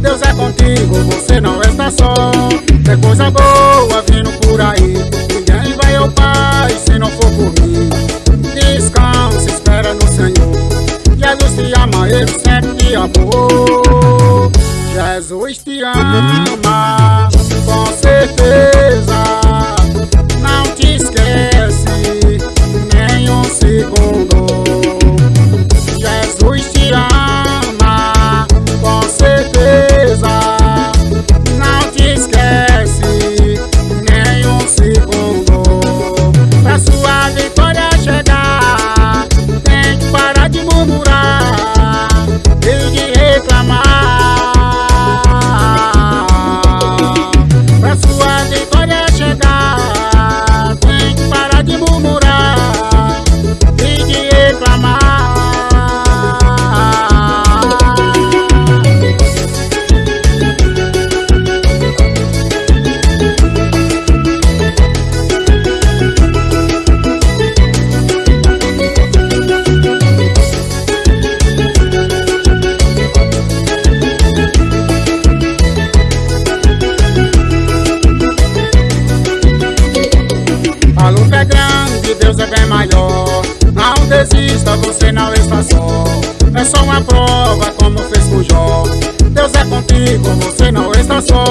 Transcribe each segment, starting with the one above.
Deus é contigo, você não está só. É coisa boa vindo por aí. Ninguém vai ao Pai se não for por mim. Descansa, espera no Senhor. Jesus te ama, Ele sempre te amou. Jesus te ama, com certeza. Desista, você não está só. É só uma prova, como fez com Jó. Deus é contigo, você não está só.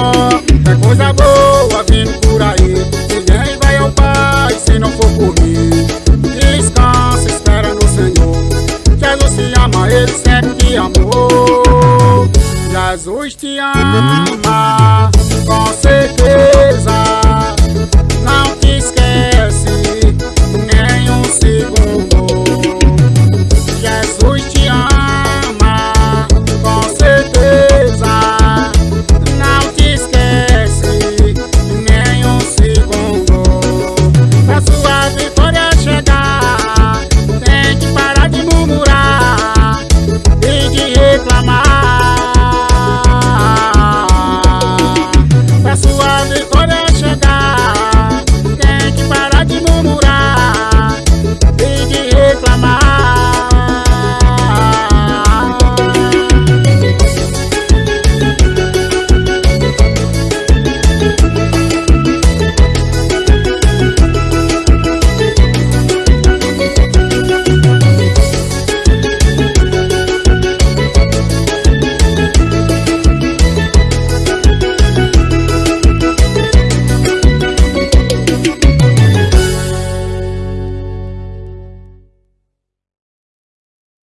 É coisa boa vindo por aí. Ninguém vai ao Pai se não for por mim. Descansa, espera no Senhor. Jesus te ama, Ele sempre te amou. Jesus te ama,